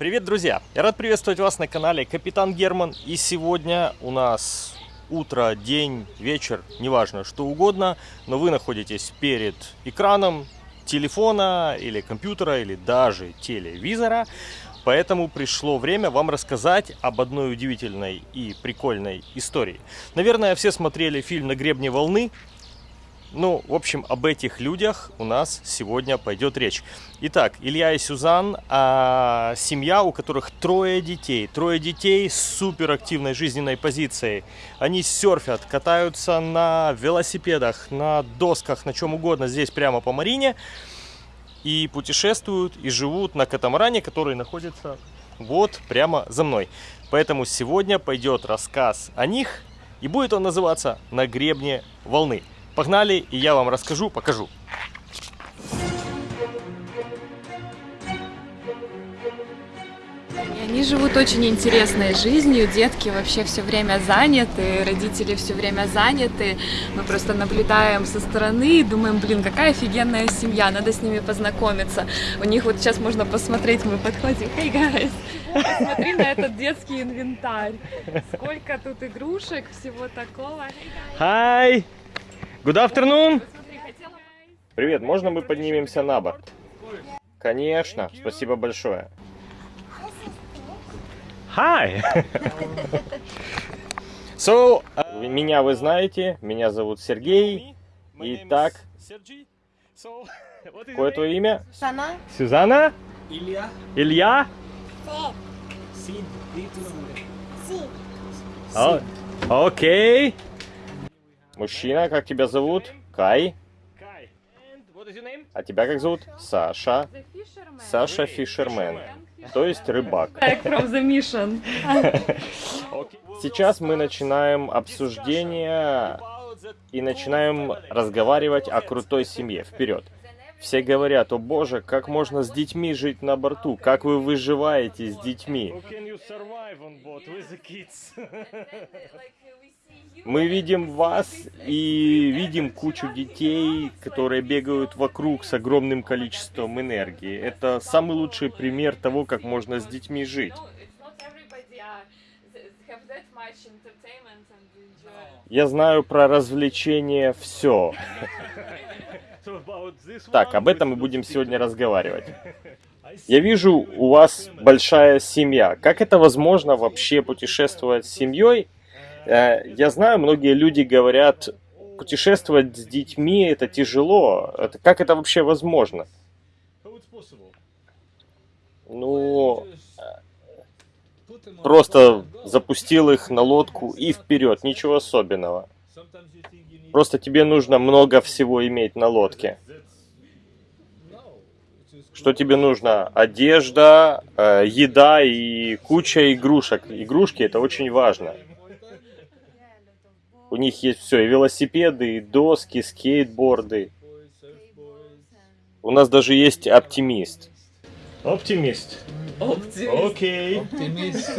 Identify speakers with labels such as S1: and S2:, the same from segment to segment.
S1: Привет, друзья! Я рад приветствовать вас на канале Капитан Герман. И сегодня у нас утро, день, вечер, неважно, что угодно, но вы находитесь перед экраном телефона или компьютера или даже телевизора. Поэтому пришло время вам рассказать об одной удивительной и прикольной истории. Наверное, все смотрели фильм «На гребне волны», ну, в общем, об этих людях у нас сегодня пойдет речь. Итак, Илья и Сюзан, а, семья, у которых трое детей. Трое детей с суперактивной жизненной позицией. Они серфят, катаются на велосипедах, на досках, на чем угодно здесь прямо по Марине. И путешествуют, и живут на катамаране, который находится вот прямо за мной. Поэтому сегодня пойдет рассказ о них, и будет он называться «На гребне волны». Погнали, и я вам расскажу, покажу.
S2: Они живут очень интересной жизнью, детки вообще все время заняты, родители все время заняты. Мы просто наблюдаем со стороны и думаем, блин, какая офигенная семья, надо с ними познакомиться. У них вот сейчас можно посмотреть, мы подходим, hey guys, посмотри на этот детский инвентарь. Сколько тут игрушек, всего такого.
S1: Hi! Good afternoon! Привет, можно мы поднимемся на борт? Конечно, спасибо большое. Hi! So, uh, меня вы знаете, меня зовут Сергей. Итак, какое твое имя?
S3: Сана.
S1: Сюзанна?
S4: Илья.
S1: Илья?
S4: Сид. Ди tu nombre.
S1: Мужчина, как тебя зовут? Кай. А тебя как зовут? Саша. Саша Фишермен. То есть рыбак. Сейчас мы начинаем обсуждение и начинаем разговаривать о крутой семье. Вперед. Все говорят, о боже, как можно с детьми жить на борту? Как вы выживаете с детьми? Мы видим вас и видим кучу детей, которые бегают вокруг с огромным количеством энергии. Это самый лучший пример того, как можно с детьми жить. Я знаю про развлечения все. Так, об этом мы будем сегодня разговаривать. Я вижу, у вас большая семья. Как это возможно вообще путешествовать с семьей? Э, Я знаю, многие люди говорят, путешествовать с детьми это тяжело. Это, как это вообще возможно? Ну, просто запустил их на лодку и вперед, ничего особенного. Просто тебе нужно много всего иметь на лодке. Что тебе нужно? Одежда, э, еда и куча игрушек. Игрушки это очень важно. У них есть все, и велосипеды, и доски, скейтборды. У нас даже есть оптимист. Оптимист. Окей.
S4: Оптимист.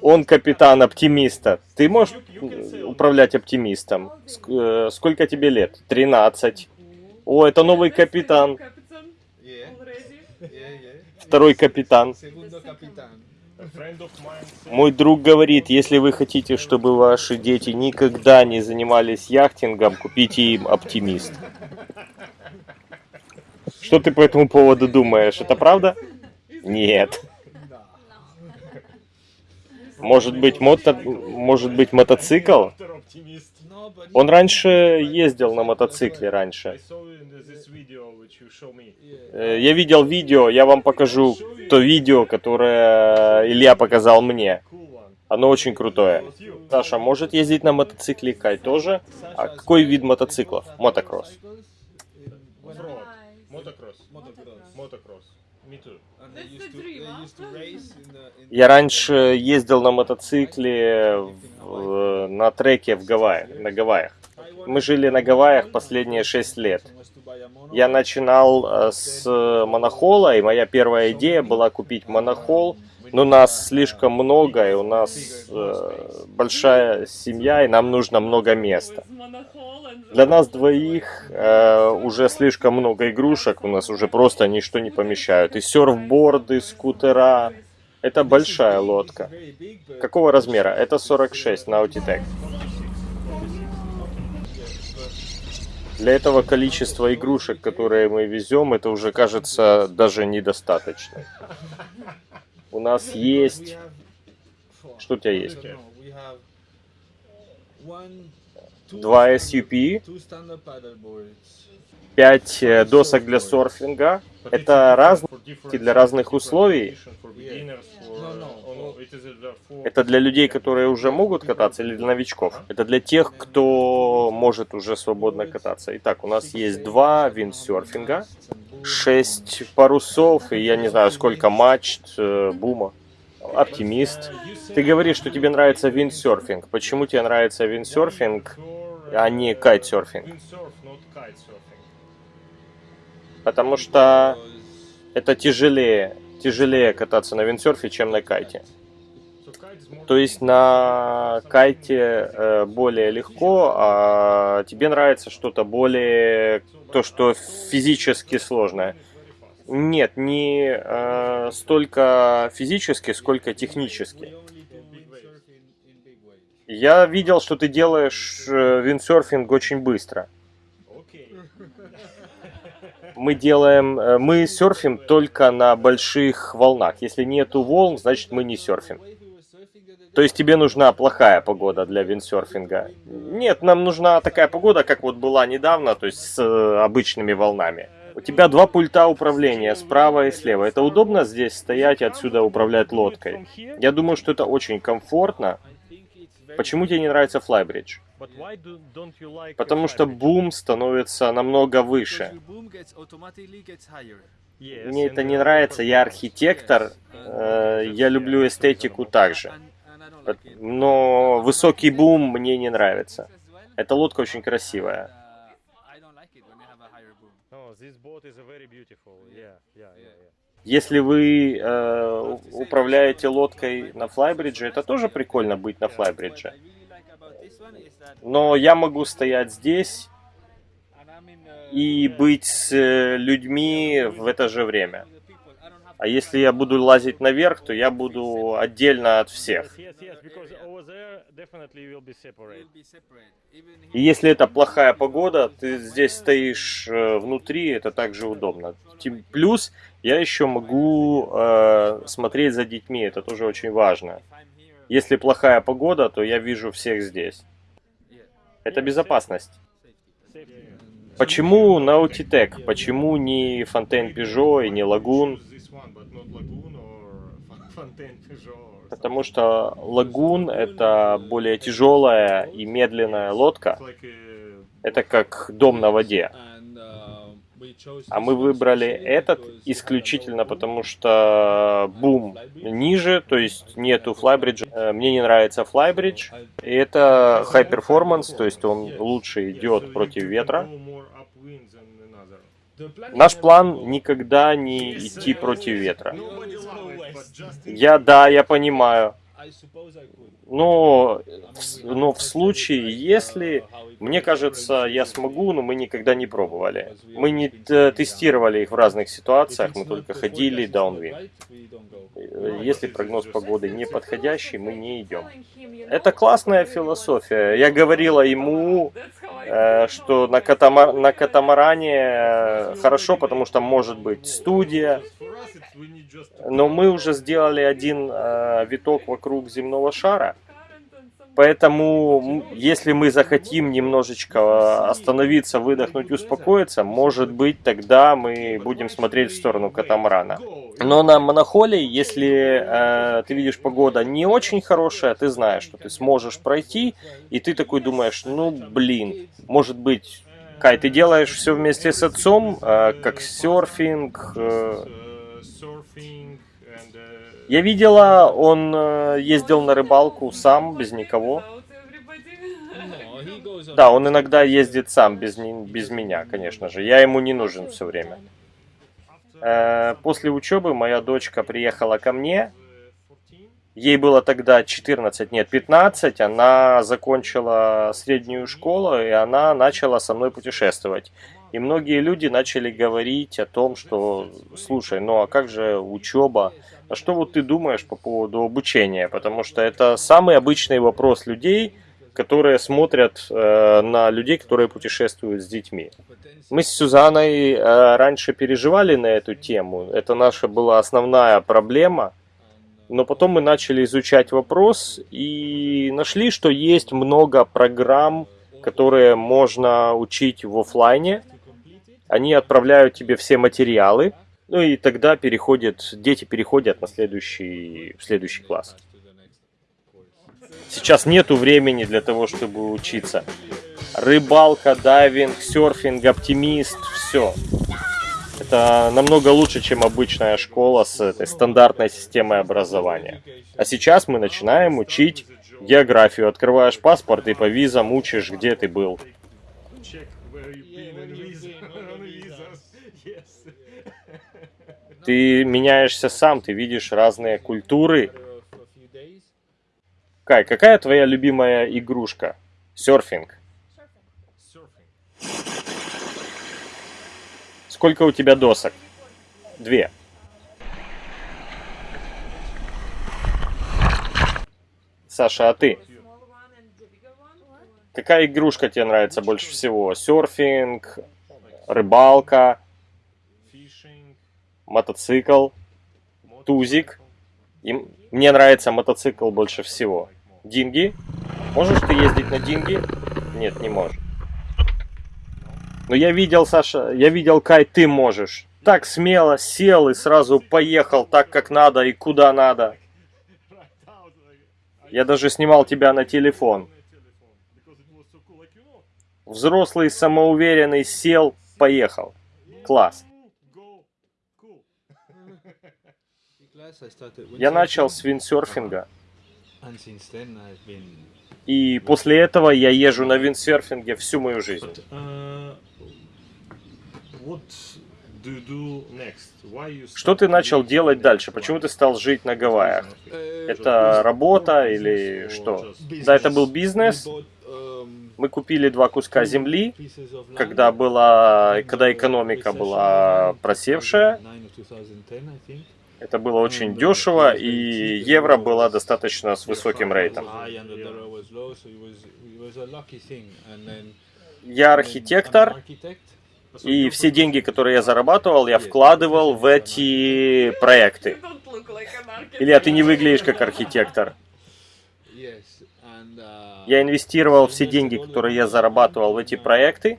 S1: Он капитан оптимиста. Ты можешь управлять оптимистом? Э, Сколько тебе лет? 13. О, это новый капитан. Второй капитан. Мой друг говорит, если вы хотите, чтобы ваши дети никогда не занимались яхтингом, купите им оптимист. Что ты по этому поводу думаешь? Это правда? Нет. Может быть, мото... Может быть мотоцикл? Он раньше ездил на мотоцикле раньше. Э, Я видел видео, я вам покажу то видео, которое Илья показал мне. Оно очень крутое. Саша может ездить на мотоцикле, Кай тоже. А какой вид мотоциклов? Мотокросс.
S4: in
S1: Я раньше ездил на мотоцикле в- на треке в Гавайях, на Гавайях. Мы жили на Гавайях последние 6 лет. Я начинал э, с монохола, и моя первая идея была купить монохол, Но нас слишком много, и у нас э, большая семья, и нам нужно много места. Для нас двоих э, уже слишком много игрушек, у нас уже просто ничто не помещают. И серфборды, скутера. Это большая лодка. Какого размера? Это 46 Nautitech. Для этого количества игрушек, которые мы везем, это уже кажется даже недостаточно. У нас есть... Что у тебя есть? Два SUP, пять э, досок для серфинга. Это разные для разных условий. Это для людей, которые уже могут кататься, или для новичков? Это для тех, кто может уже свободно кататься. Итак, у нас есть два виндсерфинга, шесть парусов, и я не знаю, сколько мачт, э, бума. Оптимист. Ты говоришь, что тебе нравится виндсерфинг. Почему тебе нравится виндсерфинг, а не кайтсерфинг? Потому что это тяжелее, тяжелее кататься на виндсерфе, чем на кайте. То есть на кайте э, более легко, а тебе нравится что-то более, то, что физически сложное. Нет, не э, столько физически, сколько технически. Я видел, что ты делаешь э, виндсерфинг очень быстро. Мы делаем, э, мы серфим только на больших волнах. Если нету волн, значит мы не серфим. То есть тебе нужна плохая погода для виндсерфинга? Нет, нам нужна такая погода, как вот была недавно, то есть с э, обычными волнами. У тебя два пульта управления, справа и слева. Это удобно здесь стоять и отсюда управлять лодкой? Я думаю, что это очень комфортно. Почему тебе не нравится Flybridge? Потому что бум становится намного выше. Мне это не нравится, я архитектор, э, я люблю эстетику также. Но высокий бум мне не нравится. Эта лодка очень красивая. Если вы э, управляете лодкой на флайбридже, это тоже прикольно быть на флайбридже. Но я могу стоять здесь и быть с э, людьми в это же время. А если я буду лазить наверх, то я буду отдельно от всех. И если это плохая погода, ты здесь стоишь э, внутри, это также удобно. Плюс я еще могу э, смотреть за детьми, это тоже очень важно. Если плохая погода, то я вижу всех здесь. Это безопасность. Почему Nautitech? Почему не Фонтейн Пежо и не Лагун? Потому что лагун это более тяжелая и медленная лодка. Это как дом на воде. А мы выбрали этот исключительно потому, что бум ниже, то есть нету флайбриджа. Э, мне не нравится. И это high performance, то есть он лучше идет против ветра. Наш план никогда не идти против ветра. Я, да, я понимаю. Но, но в случае, если, мне кажется, я смогу, но мы никогда не пробовали. Мы не тестировали их в разных ситуациях, мы только ходили даунвин. Если прогноз погоды не подходящий, мы не идем. Это классная философия. Я говорила ему, э, что на, катамар на катамаране э, хорошо, потому что может быть студия, но мы уже сделали один э, виток вокруг земного шара. Поэтому, если мы захотим немножечко остановиться, выдохнуть, успокоиться, может быть, тогда мы будем смотреть в сторону катамарана. Но на монохоле, если э, ты видишь погода не очень хорошая, ты знаешь, что ты сможешь пройти, и ты такой думаешь, ну, блин, может быть, Кай, ты делаешь все вместе с отцом, э, как серфинг, э, я видела, он э, ездил на рыбалку сам, без никого. Да, он иногда ездит сам, без, без меня, конечно же. Я ему не нужен все время. Э, после учебы моя дочка приехала ко мне Ей было тогда 14, нет, 15. Она закончила среднюю школу, и она начала со мной путешествовать. И многие люди начали говорить о том, что, слушай, ну а как же учеба? А что вот ты думаешь по поводу обучения? Потому что это самый обычный вопрос людей, которые смотрят э, на людей, которые путешествуют с детьми. Мы с Сюзанной э, раньше переживали на эту тему. Это наша была основная проблема. Но потом мы начали изучать вопрос и нашли, что есть много программ, которые можно учить в офлайне. Они отправляют тебе все материалы, ну и тогда переходят, дети переходят на следующий, в следующий класс. Сейчас нету времени для того, чтобы учиться. Рыбалка, дайвинг, серфинг, оптимист, все. Это намного лучше, чем обычная школа с этой стандартной системой образования. А сейчас мы начинаем учить географию. Открываешь паспорт и по визам учишь, где ты был. Ты меняешься сам, ты видишь разные культуры. Кай, какая твоя любимая игрушка? Серфинг. Сколько у тебя досок? Две. Саша, а ты? Какая игрушка тебе нравится больше всего? Серфинг, рыбалка. Мотоцикл, тузик. И мне нравится мотоцикл больше всего. Динги? Можешь ты ездить на динги? Нет, не можешь. Но я видел, Саша, я видел, Кай, ты можешь. Так смело сел и сразу поехал так, как надо и куда надо. Я даже снимал тебя на телефон. Взрослый, самоуверенный, сел, поехал. Класс. Я начал с виндсерфинга. И после этого я езжу на виндсерфинге всю мою жизнь.
S4: Uh,
S1: Что ты начал делать дальше? Почему ты стал жить на Гавайях? Это работа или что? Да, это был бизнес. Мы купили два куска земли, когда была, когда экономика была просевшая. Это было очень дешево, и евро было достаточно с высоким рейтом. Я архитектор, и все деньги, которые я зарабатывал, я вкладывал в эти проекты. Или а ты не выглядишь как архитектор? Я инвестировал все деньги, которые я зарабатывал в эти проекты,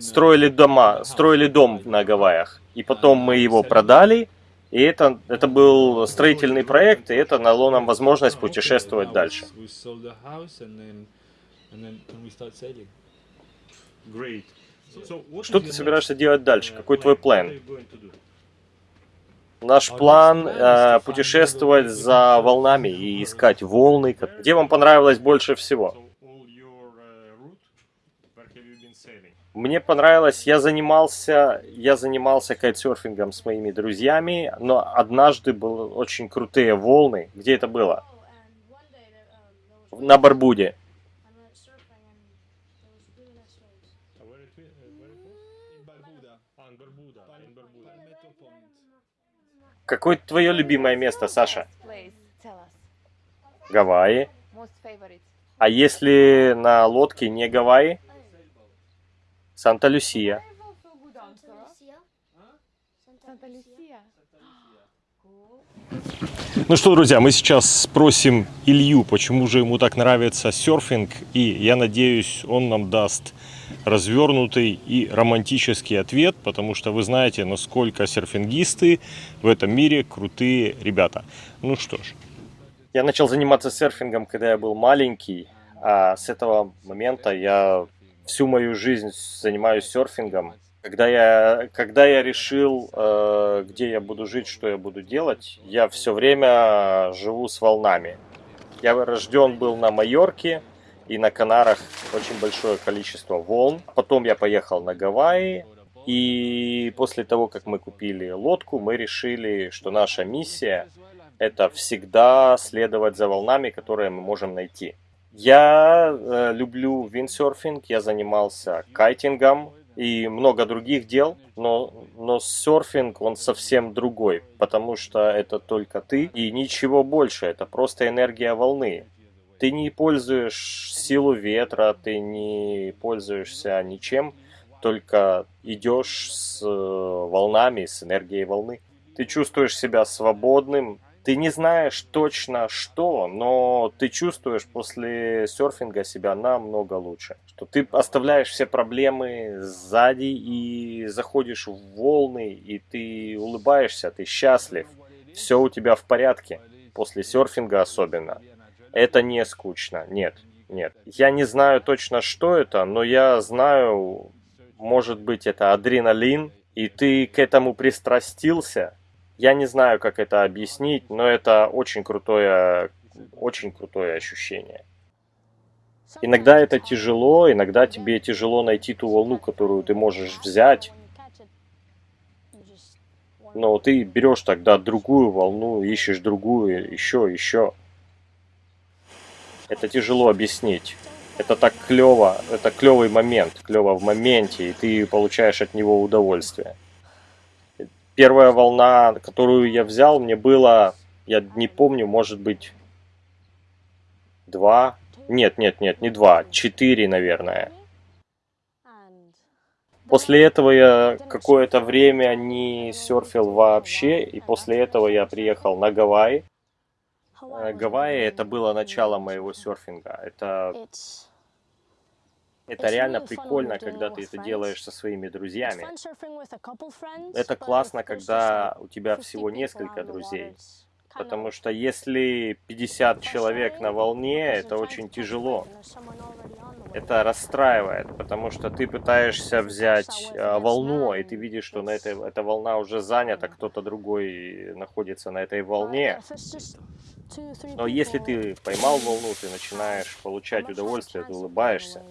S1: строили дома, строили дом на Гавайях, и потом мы его продали, и это, это был строительный проект, и это дало нам возможность путешествовать дальше. Что ты собираешься делать дальше? Какой твой план? Наш план э, путешествовать за волнами и искать волны, где вам понравилось больше всего. Мне понравилось, я занимался, я занимался кайтсерфингом с моими друзьями, но однажды были очень крутые волны. Где это было? На Барбуде. Какое твое любимое место, Саша? Гавайи. А если на лодке не Гавайи? Санта-Люсия. Ну что, друзья, мы сейчас спросим Илью, почему же ему так нравится серфинг, и я надеюсь, он нам даст развернутый и романтический ответ, потому что вы знаете, насколько серфингисты в этом мире крутые ребята. Ну что ж. Я начал заниматься серфингом, когда я был маленький, а с этого момента я всю мою жизнь занимаюсь серфингом. Когда я, когда я решил, э, где я буду жить, что я буду делать, я все время живу с волнами. Я рожден был на Майорке, и на Канарах очень большое количество волн. Потом я поехал на Гавайи, И после того, как мы купили лодку, мы решили, что наша миссия – это всегда следовать за волнами, которые мы можем найти. Я э, люблю виндсерфинг, я занимался кайтингом и много других дел, но, но серфинг, он совсем другой, потому что это только ты и ничего больше, это просто энергия волны. Ты не пользуешь силу ветра, ты не пользуешься ничем, только идешь с э, волнами, с энергией волны. Ты чувствуешь себя свободным, ты не знаешь точно что, но ты чувствуешь после серфинга себя намного лучше. Что ты оставляешь все проблемы сзади и заходишь в волны, и ты улыбаешься, ты счастлив. Все у тебя в порядке. После серфинга особенно. Это не скучно. Нет, нет. Я не знаю точно, что это, но я знаю, может быть, это адреналин, и ты к этому пристрастился, я не знаю, как это объяснить, но это очень крутое, очень крутое ощущение. Иногда это тяжело, иногда тебе тяжело найти ту волну, которую ты можешь взять. Но ты берешь тогда другую волну, ищешь другую, еще, еще. Это тяжело объяснить. Это так клево, это клевый момент, клево в моменте, и ты получаешь от него удовольствие первая волна, которую я взял, мне было, я не помню, может быть, два. Нет, нет, нет, не два, четыре, наверное. После этого я какое-то время не серфил вообще, и после этого я приехал на Гавайи. Э, Гавайи это было начало моего серфинга. Это это реально прикольно, когда ты это делаешь со своими друзьями. Это классно, когда у тебя всего несколько друзей. Потому что если 50 человек на волне, это очень тяжело. Это расстраивает, потому что ты пытаешься взять э, волну, и ты видишь, что на этой, эта волна уже занята, кто-то другой находится на этой волне. Но если ты поймал волну, ты начинаешь получать удовольствие, ты улыбаешься.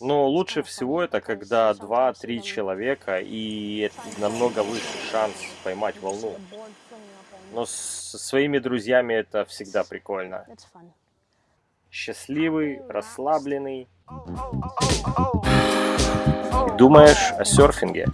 S1: Но лучше всего это, когда 2-3 человека, и это намного выше шанс поймать волну. Но со своими друзьями это всегда прикольно. Счастливый, расслабленный. Думаешь о серфинге.